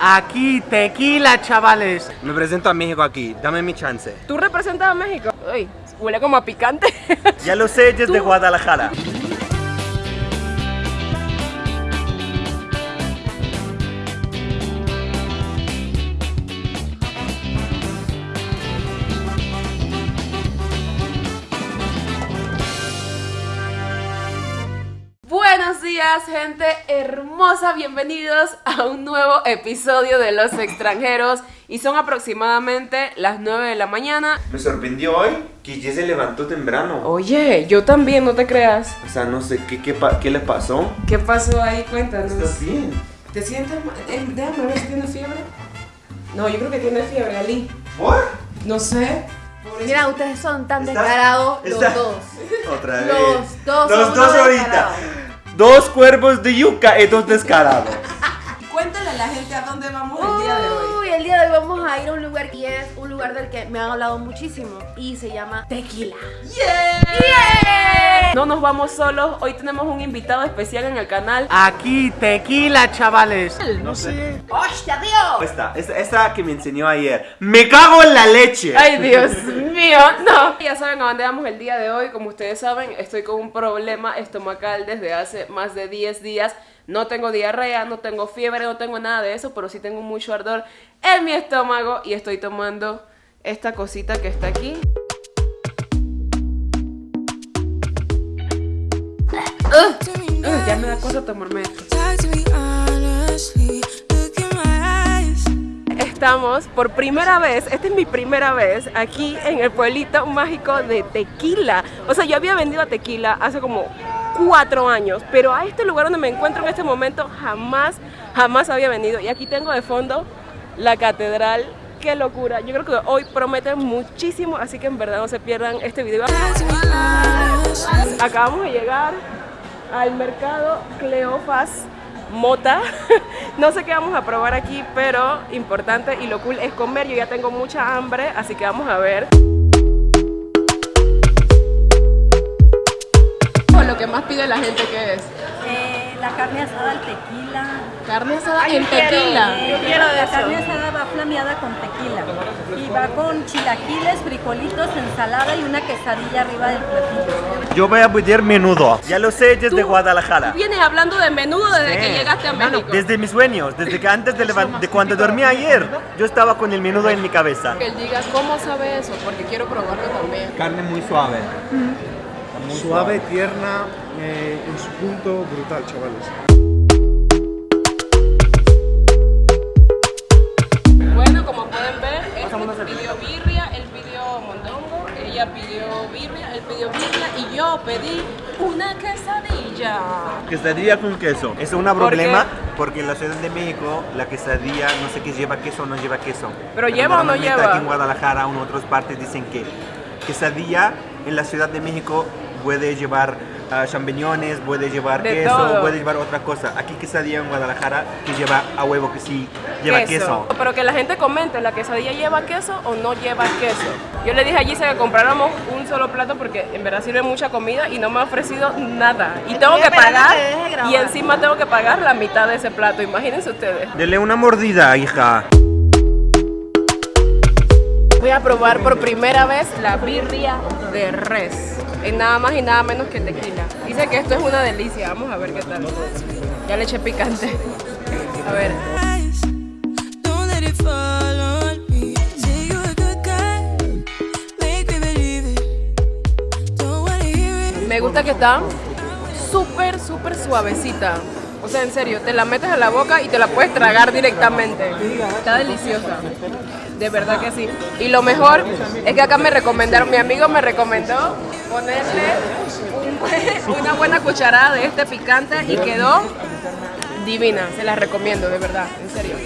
Aquí, tequila, chavales. Me presento a México aquí, dame mi chance. ¿Tú representas a México? Uy, huele como a picante. Ya lo sé, desde Guadalajara. Días, gente hermosa. Bienvenidos a un nuevo episodio de Los Extranjeros. Y son aproximadamente las 9 de la mañana. Me sorprendió hoy que ya se levantó temprano. Oye, yo también, no te creas. O sea, no sé qué, qué, qué le pasó. ¿Qué pasó ahí? Cuéntanos. ¿Estás bien? ¿Te sientes mal? Eh, déjame ver si tienes fiebre. No, yo creo que tienes fiebre, Ali. ¿Por? No sé. Mira, ustedes son tan descarados los dos. Otra vez. Los dos Los son dos ahorita. Dos cuerpos de yuca y dos descarados. Cuéntale a la gente a dónde vamos el día de hoy. Uy, el día de hoy vamos a ir a un lugar que es un lugar del que me han hablado muchísimo y se llama Tequila. ¡Yeah! No nos vamos solos, hoy tenemos un invitado especial en el canal. Aquí, tequila, chavales. No sé. ¡Hostia, tío! Esta, esta, esta que me enseñó ayer. ¡Me cago en la leche! Ay, Dios mío, no. Ya saben a dónde vamos el día de hoy. Como ustedes saben, estoy con un problema estomacal desde hace más de 10 días. No tengo diarrea, no tengo fiebre, no tengo nada de eso, pero sí tengo mucho ardor en mi estómago y estoy tomando esta cosita que está aquí. Ugh, ugh, ya me da tomarme. Estamos por primera vez, esta es mi primera vez aquí en el pueblito mágico de Tequila. O sea, yo había vendido a Tequila hace como cuatro años, pero a este lugar donde me encuentro en este momento jamás, jamás había venido. Y aquí tengo de fondo la catedral. Qué locura. Yo creo que hoy promete muchísimo, así que en verdad no se pierdan este video. Acabamos de llegar al mercado Cleofas Mota. No sé qué vamos a probar aquí, pero importante y lo cool es comer. Yo ya tengo mucha hambre, así que vamos a ver. Lo que más pide la gente que es la carne asada al tequila. carne asada en tequila. Eh, la carne asada va flameada con tequila. Y va con chilaquiles, frijolitos, ensalada y una quesadilla arriba del platillo. Yo voy a pedir menudo. Ya lo sé, desde Tú- Guadalajara. Vienes hablando de menudo desde Sí. que llegaste a México. Desde mis sueños, desde que antes de, de cuando dormí ayer, yo estaba con el menudo en mi cabeza. Que él diga cómo sabe eso, porque quiero probarlo también. Carne muy suave. Suave, tierna, eh, en su punto, brutal, chavales. Bueno, como pueden ver, este pidió birria, él pidió mondongo, ella pidió birria, él pidió birria y yo pedí una quesadilla. Quesadilla con queso. Es un ¿Por problema qué? porque en la Ciudad de México la quesadilla no sé qué lleva queso o no lleva queso. ¿Pero lleva o no lleva? Aquí en Guadalajara o en otras partes dicen que quesadilla en la Ciudad de México puede llevar ah, champiñones, puede llevar De queso, todo. puede llevar otra cosa. Aquí quesadilla en Guadalajara que lleva a huevo que sí lleva queso. Pero que la gente comente, ¿la quesadilla lleva queso o no lleva queso? Yo le dije a Gisa que compráramos un solo plato porque en verdad sirve mucha comida y no me ha ofrecido nada. Y tengo que pagar y encima tengo que pagar la mitad de ese plato, imagínense ustedes. Dele una mordida, hija. Voy a probar por primera vez la birria de res. En nada más y nada menos que tequila. Dice que esto es una delicia. Vamos a ver qué tal. Ya le eché picante. A ver. Me gusta que está súper, súper suavecita. Sea, en serio, te la metes a la boca y te la puedes tragar directamente. Está deliciosa. De verdad que sí. Y lo mejor es que acá me recomendaron, mi amigo me recomendó ponerle un- una buena cucharada de este picante y quedó divina. Se la recomiendo, de verdad, en serio.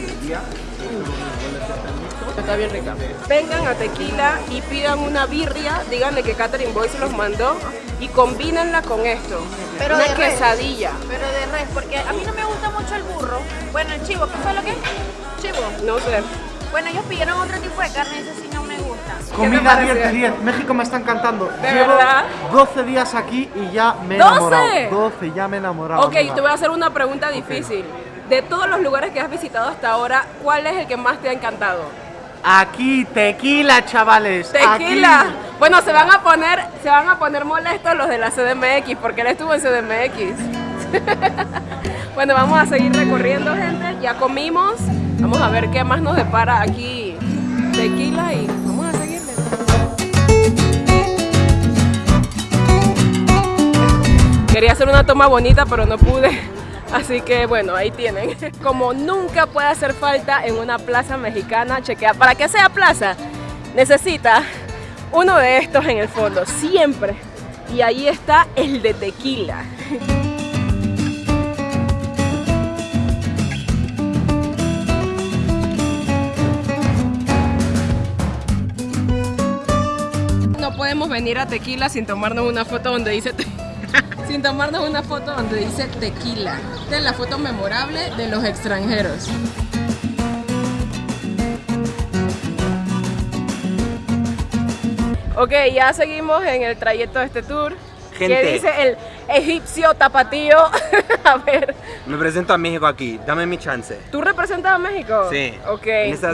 Está bien rica. Vengan a Tequila y pidan una birria, díganle que Catherine Boy se los mandó y combínenla con esto. Pero una de res. quesadilla. Pero de res, porque a mí no me gusta mucho el burro. Bueno, el chivo, ¿qué fue lo que es? Chivo. No sé. Bueno, ellos pidieron otro tipo de carne, ese sí no me gusta. Comida parece? 10 de 10. México me está encantando. ¿De Llevo verdad? 12 días aquí y ya me he ¿12? enamorado. 12, ya me he enamorado. Ok, te voy a hacer una pregunta difícil. de todos los lugares que has visitado hasta ahora, ¿cuál es el que más te ha encantado? Aquí, tequila, chavales. Tequila. Aquí. Bueno, se van a poner, se van a poner molestos los de la CDMX porque él estuvo en CDMX. bueno, vamos a seguir recorriendo, gente. Ya comimos. Vamos a ver qué más nos depara aquí tequila y vamos a seguirle. Quería hacer una toma bonita, pero no pude. Así que bueno, ahí tienen. Como nunca puede hacer falta en una plaza mexicana, chequea. Para que sea plaza, necesita uno de estos en el fondo, siempre. Y ahí está el de tequila. No podemos venir a tequila sin tomarnos una foto donde dice te- sin tomarnos una foto donde dice tequila. Esta es la foto memorable de los extranjeros. Ok, ya seguimos en el trayecto de este tour. Gente. ¿Qué dice el egipcio tapatío? a ver, Me presento a México aquí, dame mi chance. ¿tú representas a México? Sí, Ok,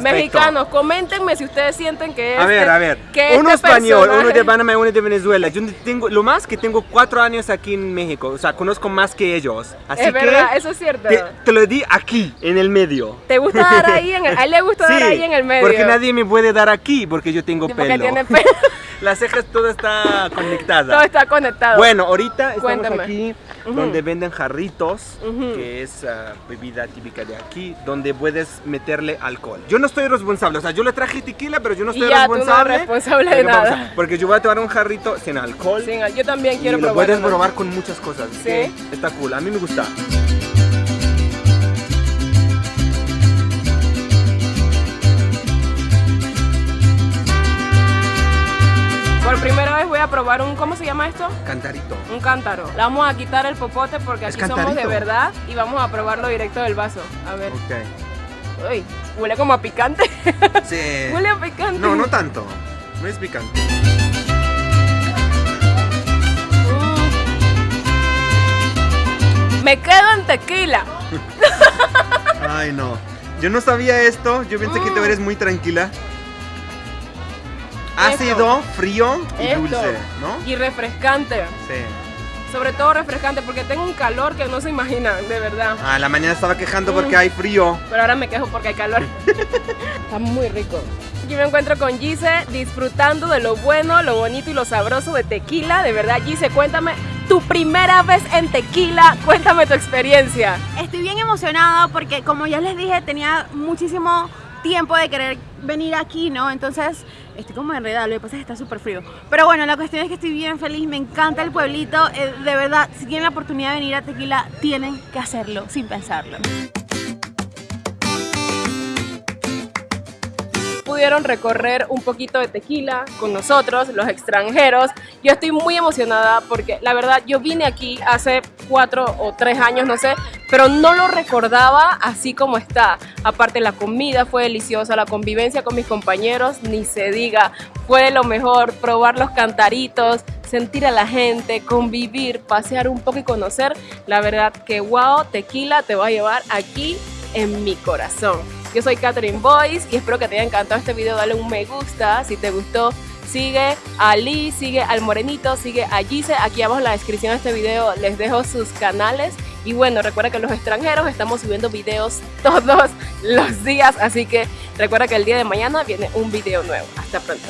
mexicanos, coméntenme si ustedes sienten que A este, ver, a ver. que uno este español, uno de Panamá y uno de Venezuela. Yo tengo, lo más que tengo cuatro años aquí en México. O sea, conozco más que ellos. Así Es que verdad, eso es cierto. te, te lo di aquí, en el medio. ¿Te gusta dar ahí en el, a él le gusta dar ahí en el medio? Porque nadie me puede dar aquí porque yo tengo Porque pelo. tiene pelo. Las cejas todo está conectada. Todo está conectado. Bueno, ahorita estamos Cuéntame. aquí donde venden jarritos, que es ah, bebida típica de aquí, donde puedes meterle alcohol. Yo no estoy responsable, o sea, yo le traje tequila, pero yo no Y estoy ya, tú no responsable. responsable de nada. Porque yo voy a tomar un jarrito sin alcohol. Sí, yo también y quiero lo probar. puedes uno. probar con muchas cosas. Sí. Está cool, a mí me gusta. Por primera vez voy a probar un, ¿cómo se llama esto? Cantarito. Un cántaro. Le vamos a quitar el popote porque aquí somos de verdad y vamos a probarlo directo del vaso. A ver. Ok. Uy, huele como a picante. Sí. huele a picante. No, no tanto. No es picante. Mm. Me quedo en tequila. Ay, no. Yo no sabía esto. Yo pensé que tú Mm. eres muy tranquila. Ácido, frío y Esto. dulce, ¿no? Y refrescante. Sí. Sobre todo refrescante porque tengo un calor que no se imaginan, de verdad. Ah, la mañana estaba quejando porque Mm. hay frío. Pero ahora me quejo porque hay calor. Está muy rico. Aquí me encuentro con Gise disfrutando de lo bueno, lo bonito y lo sabroso de tequila. De verdad, Gise, cuéntame tu primera vez en tequila. Cuéntame tu experiencia. Estoy bien emocionada porque como ya les dije tenía muchísimo tiempo de querer venir aquí, ¿no? Entonces estoy como enredada, lo que pasa es que está súper frío. Pero bueno, la cuestión es que estoy bien feliz, me encanta el pueblito, eh, de verdad, si tienen la oportunidad de venir a Tequila, tienen que hacerlo sin pensarlo. Pudieron recorrer un poquito de tequila con nosotros, los extranjeros. Yo estoy muy emocionada porque la verdad yo vine aquí hace cuatro o tres años, no sé, pero no lo recordaba así como está. Aparte la comida fue deliciosa, la convivencia con mis compañeros, ni se diga, fue lo mejor, probar los cantaritos, sentir a la gente, convivir, pasear un poco y conocer. La verdad que wow, tequila te va a llevar aquí en mi corazón. Yo soy Catherine Boyce y espero que te haya encantado este video. Dale un me gusta si te gustó. Sigue a Lee, sigue al Morenito, sigue a Gise. Aquí abajo en la descripción de este video les dejo sus canales. Y bueno, recuerda que los extranjeros estamos subiendo videos todos los días. Así que recuerda que el día de mañana viene un video nuevo. Hasta pronto.